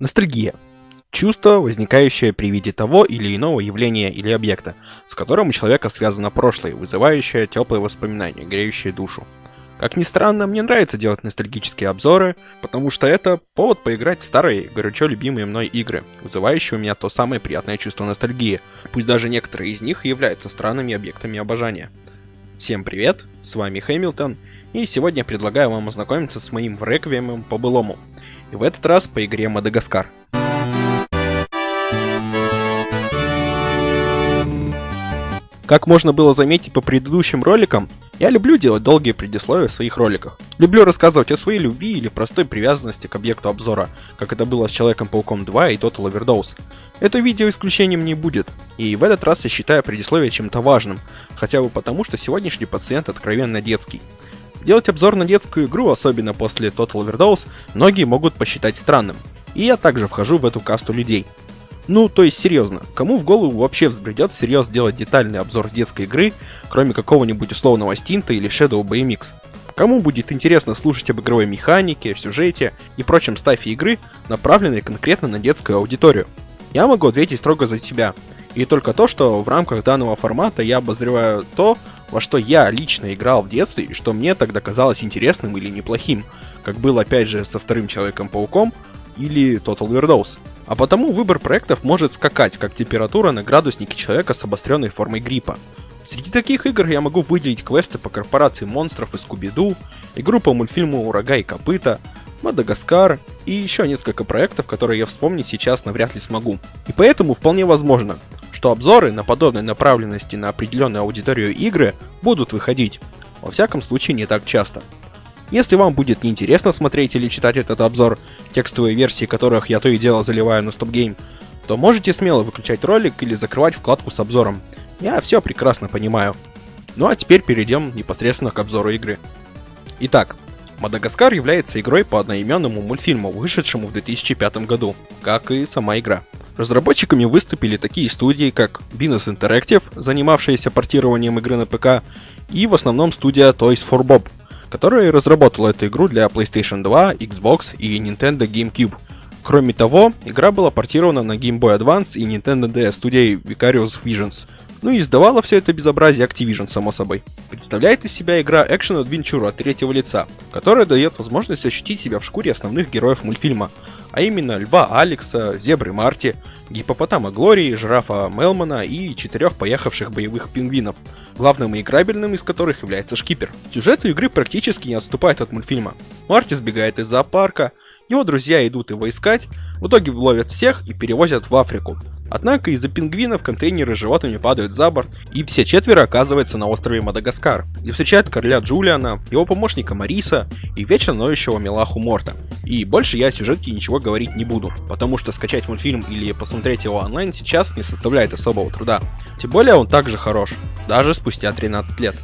Ностальгия. Чувство, возникающее при виде того или иного явления или объекта, с которым у человека связано прошлое, вызывающее теплые воспоминания, греющие душу. Как ни странно, мне нравится делать ностальгические обзоры, потому что это повод поиграть в старые, горячо любимые мной игры, вызывающие у меня то самое приятное чувство ностальгии, пусть даже некоторые из них являются странными объектами обожания. Всем привет, с вами Хэмилтон, и сегодня предлагаю вам ознакомиться с моим реквиемом по былому, и в этот раз по игре Мадагаскар. Как можно было заметить по предыдущим роликам, я люблю делать долгие предисловия в своих роликах. Люблю рассказывать о своей любви или простой привязанности к объекту обзора, как это было с Человеком-пауком 2 и Total Overdose. Это видео исключением не будет, и в этот раз я считаю предисловие чем-то важным, хотя бы потому, что сегодняшний пациент откровенно детский. Делать обзор на детскую игру, особенно после Total Overdose, многие могут посчитать странным. И я также вхожу в эту касту людей. Ну, то есть серьезно, кому в голову вообще взбредет всерьез делать детальный обзор детской игры, кроме какого-нибудь условного стинта или Shadow BMX? Кому будет интересно слушать об игровой механике, сюжете и прочем стафе игры, направленной конкретно на детскую аудиторию? Я могу ответить строго за себя. И только то, что в рамках данного формата я обозреваю то, во что я лично играл в детстве и что мне тогда казалось интересным или неплохим, как было опять же со вторым Человеком-пауком или Total Overdose. А потому выбор проектов может скакать, как температура на градуснике человека с обостренной формой гриппа. Среди таких игр я могу выделить квесты по корпорации монстров и Скуби-Ду, игру по мультфильму «Урага и копыта», Мадагаскар и еще несколько проектов, которые я вспомнить сейчас навряд ли смогу. И поэтому вполне возможно, что обзоры на подобной направленности на определенную аудиторию игры будут выходить. Во всяком случае не так часто. Если вам будет неинтересно смотреть или читать этот обзор, текстовые версии которых я то и дело заливаю на StopGame, то можете смело выключать ролик или закрывать вкладку с обзором. Я все прекрасно понимаю. Ну а теперь перейдем непосредственно к обзору игры. Итак, Мадагаскар является игрой по одноименному мультфильму, вышедшему в 2005 году, как и сама игра. Разработчиками выступили такие студии, как Binus Interactive, занимавшиеся портированием игры на ПК, и в основном студия Toys for Bob, которая разработала эту игру для PlayStation 2, Xbox и Nintendo GameCube. Кроме того, игра была портирована на Game Boy Advance и Nintendo DS студией Vicarious Visions. Ну и издавала все это безобразие Activision, само собой. Представляет из себя игра Adventure от третьего лица, которая дает возможность ощутить себя в шкуре основных героев мультфильма, а именно Льва Алекса, Зебры Марти, гипопотама Глории, жирафа Мелмана и четырех поехавших боевых пингвинов, главным и играбельным из которых является шкипер. Сюжет игры практически не отступает от мультфильма. Марти сбегает из зоопарка, его друзья идут его искать, в итоге ловят всех и перевозят в Африку. Однако из-за пингвинов контейнеры с животными падают за борт, и все четверо оказываются на острове Мадагаскар, где встречают короля Джулиана, его помощника Мариса и вечно ноющего Милаху Морта. И больше я о сюжетке ничего говорить не буду, потому что скачать мультфильм или посмотреть его онлайн сейчас не составляет особого труда. Тем более он также хорош, даже спустя 13 лет.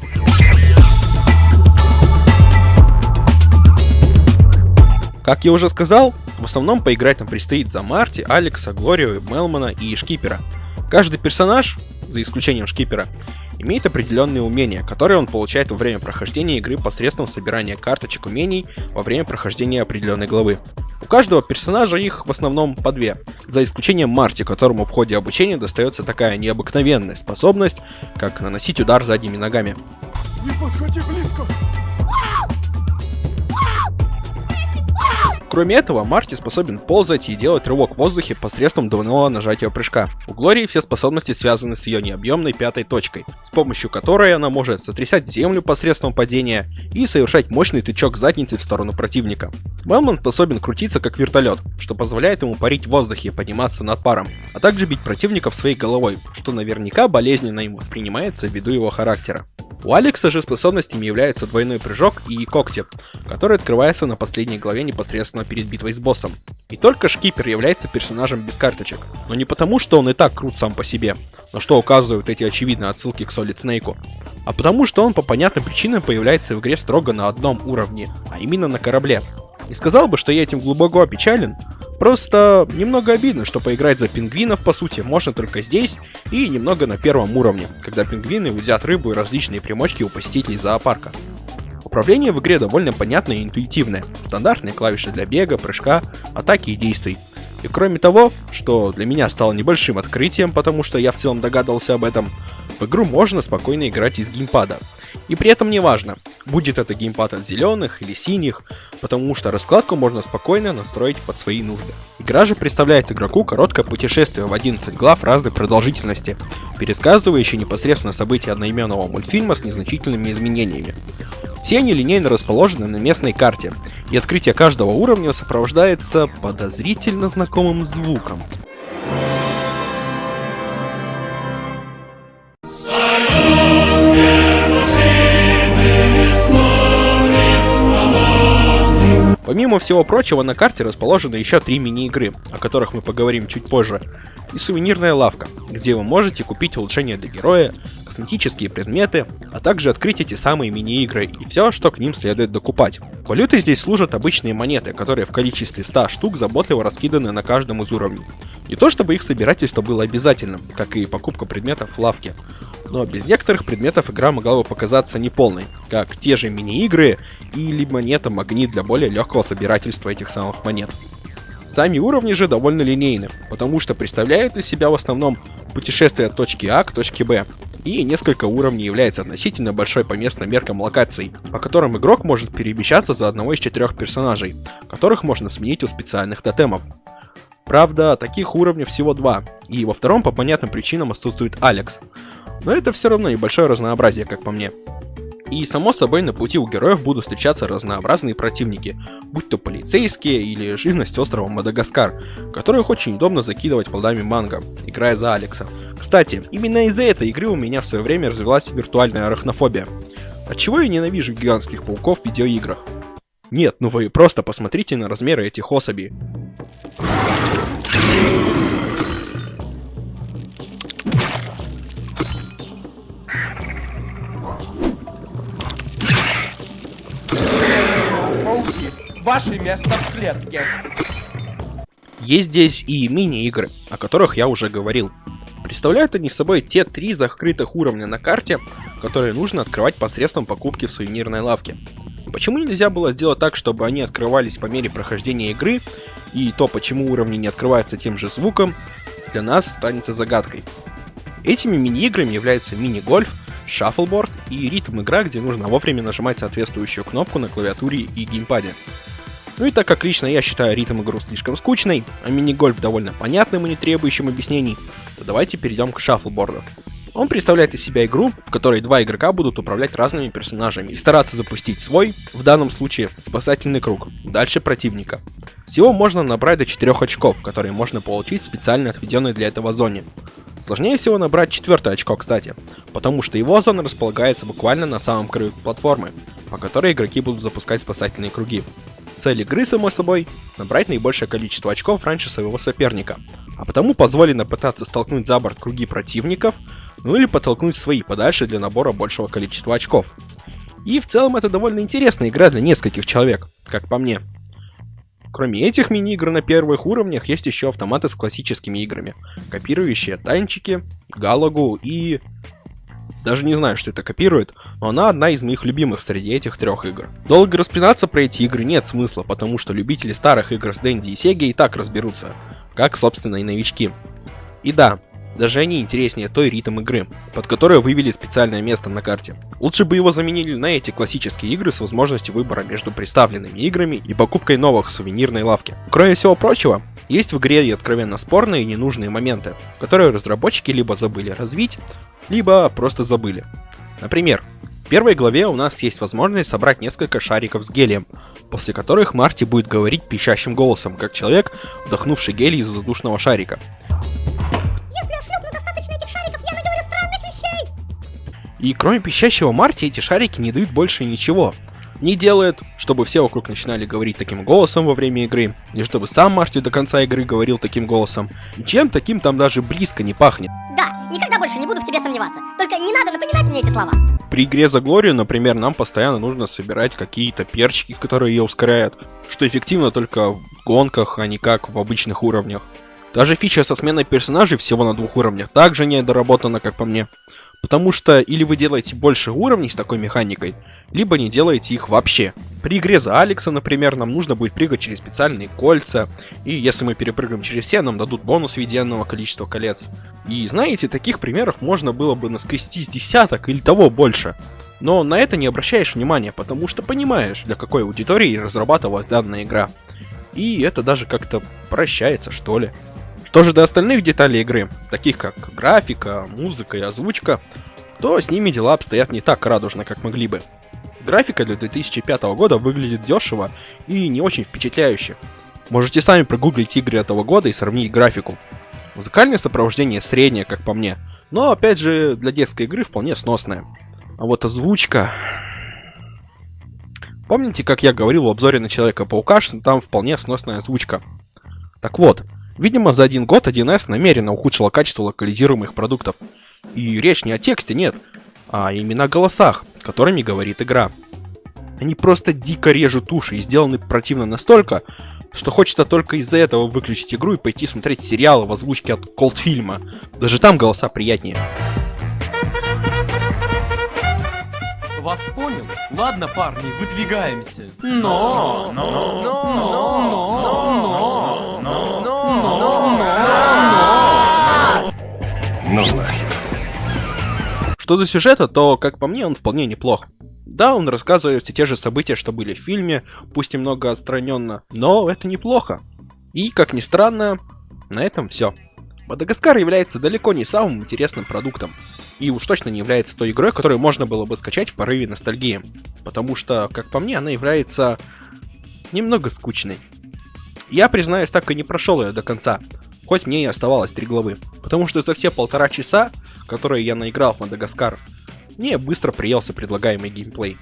Как я уже сказал, в основном поиграть нам предстоит за Марти, Алекса, Глорию, Мелмана и Шкипера. Каждый персонаж, за исключением Шкипера, имеет определенные умения, которые он получает во время прохождения игры посредством собирания карточек умений во время прохождения определенной главы. У каждого персонажа их в основном по две, за исключением Марти, которому в ходе обучения достается такая необыкновенная способность, как наносить удар задними ногами. Не подходи! Кроме этого, Марти способен ползать и делать рывок в воздухе посредством двойного нажатия прыжка. У Глории все способности связаны с ее необъемной пятой точкой, с помощью которой она может сотрясать землю посредством падения и совершать мощный тычок задницей в сторону противника. Мелман способен крутиться как вертолет, что позволяет ему парить в воздухе и подниматься над паром, а также бить противников своей головой, что наверняка болезненно им воспринимается ввиду его характера. У Алекса же способностями являются двойной прыжок и когти, который открывается на последней главе непосредственно перед битвой с боссом. И только Шкипер является персонажем без карточек, но не потому, что он и так крут сам по себе, на что указывают эти очевидные отсылки к Solid Snake, а потому что он по понятным причинам появляется в игре строго на одном уровне, а именно на корабле. Не сказал бы, что я этим глубоко опечален, Просто немного обидно, что поиграть за пингвинов, по сути, можно только здесь и немного на первом уровне, когда пингвины удят рыбу и различные примочки у посетителей зоопарка. Управление в игре довольно понятное и интуитивное. Стандартные клавиши для бега, прыжка, атаки и действий. И кроме того, что для меня стало небольшим открытием, потому что я в целом догадывался об этом, в игру можно спокойно играть из геймпада. И при этом не важно, будет это геймпад от зеленых или синих, потому что раскладку можно спокойно настроить под свои нужды. Игра же представляет игроку короткое путешествие в 11 глав разной продолжительности, пересказывающие непосредственно события одноименного мультфильма с незначительными изменениями. Все они линейно расположены на местной карте, и открытие каждого уровня сопровождается подозрительно знакомым звуком. Помимо всего прочего, на карте расположены еще три мини-игры, о которых мы поговорим чуть позже, и сувенирная лавка, где вы можете купить улучшения для героя, косметические предметы, а также открыть эти самые мини-игры и все, что к ним следует докупать. Валютой здесь служат обычные монеты, которые в количестве 100 штук заботливо раскиданы на каждом из уровней. Не то чтобы их собирательство было обязательным, как и покупка предметов в лавке, но без некоторых предметов игра могла бы показаться неполной, как те же мини-игры или монета магнит для более легкого собирательства этих самых монет. Сами уровни же довольно линейны, потому что представляют из себя в основном путешествие от точки А к точке Б, и несколько уровней является относительно большой по местным меркам локацией, по которым игрок может перемещаться за одного из четырех персонажей, которых можно сменить у специальных тотемов. Правда, таких уровней всего два, и во втором по понятным причинам отсутствует Алекс. Но это все равно небольшое разнообразие, как по мне. И само собой на пути у героев будут встречаться разнообразные противники, будь то полицейские или живность острова Мадагаскар, которых очень удобно закидывать плодами манго, играя за Алекса. Кстати, именно из-за этой игры у меня в свое время развилась виртуальная арахнофобия. Отчего я ненавижу гигантских пауков в видеоиграх? Нет, ну вы просто посмотрите на размеры этих особей. Ваше место в клетке. Есть здесь и мини-игры, о которых я уже говорил. Представляют они собой те три закрытых уровня на карте, которые нужно открывать посредством покупки в сувенирной лавке. Почему нельзя было сделать так, чтобы они открывались по мере прохождения игры, и то, почему уровни не открываются тем же звуком, для нас останется загадкой. Этими мини-играми являются мини-гольф, шаффлборд и ритм-игра, где нужно вовремя нажимать соответствующую кнопку на клавиатуре и геймпаде. Ну и так как лично я считаю ритм игру слишком скучной, а мини-гольф довольно понятным и не требующим объяснений, то давайте перейдем к шаффлборду. Он представляет из себя игру, в которой два игрока будут управлять разными персонажами и стараться запустить свой, в данном случае, спасательный круг, дальше противника. Всего можно набрать до 4 очков, которые можно получить в специально отведенной для этого зоне. Сложнее всего набрать четвертое очко, кстати, потому что его зона располагается буквально на самом краю платформы, по которой игроки будут запускать спасательные круги. Цель игры, само собой, набрать наибольшее количество очков раньше своего соперника, а потому позволено пытаться столкнуть за борт круги противников, ну или подтолкнуть свои подальше для набора большего количества очков. И в целом это довольно интересная игра для нескольких человек, как по мне. Кроме этих мини-игр на первых уровнях есть еще автоматы с классическими играми, копирующие танчики, галагу и даже не знаю, что это копирует, но она одна из моих любимых среди этих трех игр. Долго распинаться про эти игры нет смысла, потому что любители старых игр с Дэнди и Сеги и так разберутся, как, собственно, и новички. И да, даже они интереснее той ритм игры, под которой вывели специальное место на карте. Лучше бы его заменили на эти классические игры с возможностью выбора между представленными играми и покупкой новых в сувенирной лавке. Кроме всего прочего, есть в игре и откровенно спорные и ненужные моменты, которые разработчики либо забыли развить, либо просто забыли. Например, в первой главе у нас есть возможность собрать несколько шариков с гелием, после которых Марти будет говорить пищащим голосом, как человек, вдохнувший гелий из воздушного шарика. И кроме пищащего Марти, эти шарики не дают больше ничего не делает, чтобы все вокруг начинали говорить таким голосом во время игры, и чтобы сам Марти до конца игры говорил таким голосом. Чем таким там даже близко не пахнет. Да, никогда больше не буду в тебе сомневаться. Только не надо напоминать мне эти слова. При игре за Глорию, например, нам постоянно нужно собирать какие-то перчики, которые ее ускоряют, что эффективно только в гонках, а не как в обычных уровнях. Даже фича со сменой персонажей всего на двух уровнях также не доработана, как по мне. Потому что или вы делаете больше уровней с такой механикой, либо не делаете их вообще. При игре за Алекса, например, нам нужно будет прыгать через специальные кольца, и если мы перепрыгаем через все, нам дадут бонус в виде энного количества колец. И знаете, таких примеров можно было бы наскрести с десяток или того больше. Но на это не обращаешь внимания, потому что понимаешь, для какой аудитории разрабатывалась данная игра. И это даже как-то прощается, что ли. Что же до остальных деталей игры, таких как графика, музыка и озвучка, то с ними дела обстоят не так радужно, как могли бы. Графика для 2005 года выглядит дешево и не очень впечатляюще. Можете сами прогуглить игры этого года и сравнить графику. Музыкальное сопровождение среднее, как по мне, но опять же для детской игры вполне сносное. А вот озвучка... Помните, как я говорил в обзоре на Человека-паука, что там вполне сносная озвучка? Так вот, видимо за один год 1С намеренно ухудшила качество локализируемых продуктов. И речь не о тексте, нет, а именно о голосах, которыми говорит игра. Они просто дико режут уши и сделаны противно настолько, что хочется только из-за этого выключить игру и пойти смотреть сериалы в озвучке от Колдфильма. Даже там голоса приятнее. Вас понял? Ладно, парни, выдвигаемся. Но, но, но, но, но, но, но, Ну нахер. Что до сюжета, то, как по мне, он вполне неплох. Да, он рассказывает все те же события, что были в фильме, пусть и много отстраненно, но это неплохо. И, как ни странно, на этом все. Мадагаскар является далеко не самым интересным продуктом. И уж точно не является той игрой, которую можно было бы скачать в порыве ностальгии. Потому что, как по мне, она является немного скучной. Я, признаюсь, так и не прошел ее до конца, хоть мне и оставалось три главы. Потому что за все полтора часа, которые я наиграл в Мадагаскар, мне быстро приелся предлагаемый геймплей.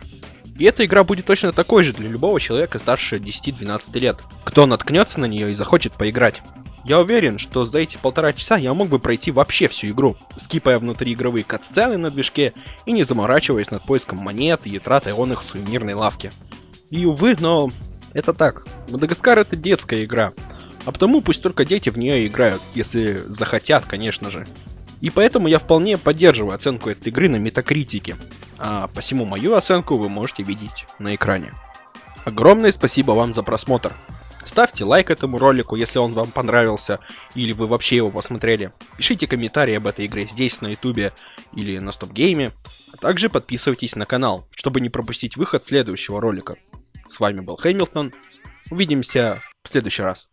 И эта игра будет точно такой же для любого человека старше 10-12 лет, кто наткнется на нее и захочет поиграть. Я уверен, что за эти полтора часа я мог бы пройти вообще всю игру, скипая внутриигровые катсцены на движке и не заморачиваясь над поиском монет и тратой он их в сувенирной лавке. И увы, но это так. Мадагаскар это детская игра, а потому пусть только дети в нее играют, если захотят, конечно же. И поэтому я вполне поддерживаю оценку этой игры на метакритике, а посему мою оценку вы можете видеть на экране. Огромное спасибо вам за просмотр. Ставьте лайк этому ролику, если он вам понравился, или вы вообще его посмотрели. Пишите комментарии об этой игре здесь, на ютубе или на стоп-гейме. А также подписывайтесь на канал, чтобы не пропустить выход следующего ролика. С вами был Хэмилтон. Увидимся в следующий раз.